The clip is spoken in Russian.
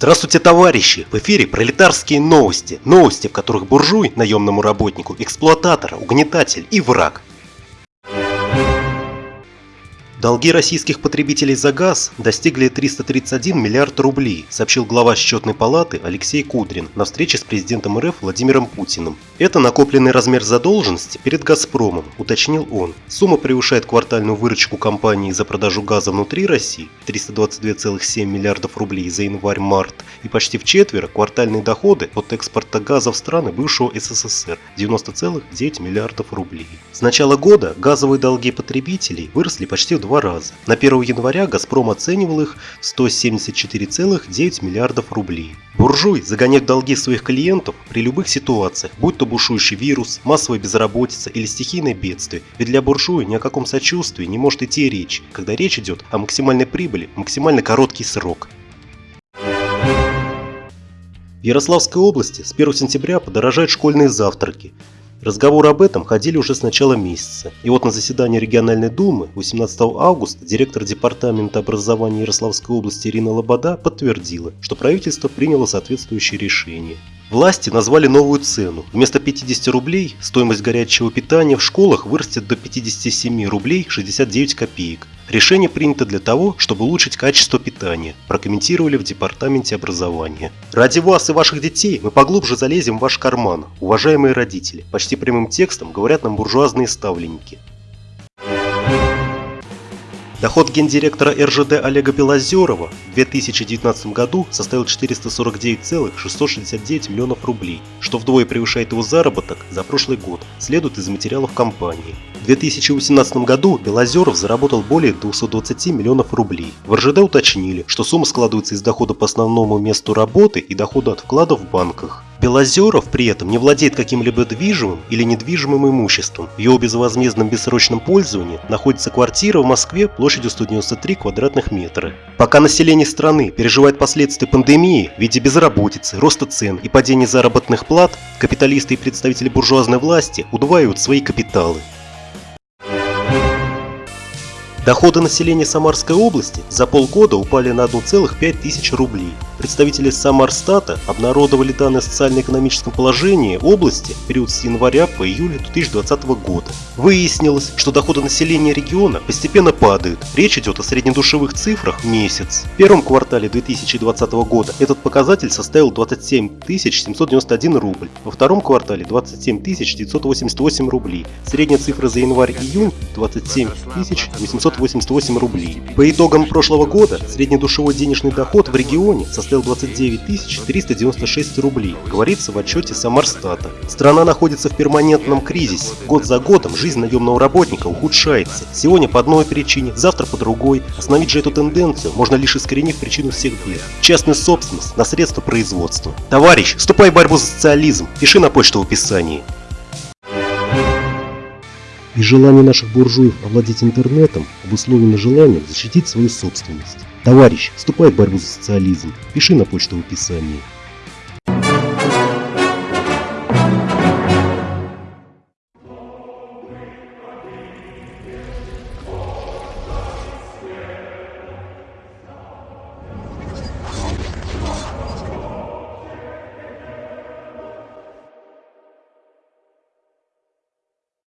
Здравствуйте, товарищи! В эфире пролетарские новости. Новости, в которых буржуй, наемному работнику, эксплуататор, угнетатель и враг. Долги российских потребителей за газ достигли 331 миллиард рублей, сообщил глава счетной палаты Алексей Кудрин на встрече с президентом РФ Владимиром Путиным. Это накопленный размер задолженности перед «Газпромом», уточнил он. Сумма превышает квартальную выручку компании за продажу газа внутри России 322,7 миллиардов рублей за январь-март и почти в четверо квартальные доходы от экспорта газа в страны бывшего СССР 90,9 миллиардов рублей. С начала года газовые долги потребителей выросли почти в два раза. На 1 января «Газпром» оценивал их в 174,9 миллиардов рублей. Буржуй загоняет долги своих клиентов при любых ситуациях, будь то бушующий вирус, массовая безработица или стихийное бедствие. Ведь для буржуя ни о каком сочувствии не может идти речь, когда речь идет о максимальной прибыли в максимально короткий срок. В Ярославской области с 1 сентября подорожают школьные завтраки. Разговоры об этом ходили уже с начала месяца. И вот на заседании региональной думы 18 августа директор департамента образования Ярославской области Ирина Лобода подтвердила, что правительство приняло соответствующее решение. Власти назвали новую цену. Вместо 50 рублей стоимость горячего питания в школах вырастет до 57 рублей 69 копеек. Решение принято для того, чтобы улучшить качество питания, прокомментировали в Департаменте образования. Ради вас и ваших детей мы поглубже залезем в ваш карман, уважаемые родители. Почти прямым текстом говорят нам буржуазные ставленники. Доход гендиректора РЖД Олега Белозерова в 2019 году составил 449,669 миллионов рублей, что вдвое превышает его заработок за прошлый год, следует из материалов компании. В 2018 году Белозеров заработал более 220 миллионов рублей. В РЖД уточнили, что сумма складывается из дохода по основному месту работы и дохода от вкладов в банках. Белозеров при этом не владеет каким-либо движимым или недвижимым имуществом. В его безвозмездном бессрочном пользовании находится квартира в Москве площадью 193 квадратных метра. Пока население страны переживает последствия пандемии в виде безработицы, роста цен и падения заработных плат, капиталисты и представители буржуазной власти удваивают свои капиталы. Доходы населения Самарской области за полгода упали на 1,5 тысяч рублей. Представители Самарстата обнародовали данные о социально-экономическом положении области в период с января по июль 2020 года. Выяснилось, что доходы населения региона постепенно падают. Речь идет о среднедушевых цифрах в месяц. В первом квартале 2020 года этот показатель составил 27 791 рубль, во втором квартале 27 988 рублей. Средняя цифра за январь-июнь 27 888 рублей. По итогам прошлого года среднедушевой денежный доход в регионе составил 29 396 рублей, говорится в отчете Самарстата. Страна находится в перманентном кризисе. Год за годом жизнь наемного работника ухудшается. Сегодня по одной причине, завтра по другой. Остановить же эту тенденцию можно лишь искоренив причину всех бед. Частная собственность на средства производства. Товарищ, вступай в борьбу за социализм. Пиши на почту в описании. И желание наших буржуев овладеть интернетом обусловлено желанием защитить свою собственность. Товарищ, вступай в борьбу за социализм. Пиши на почту в описании.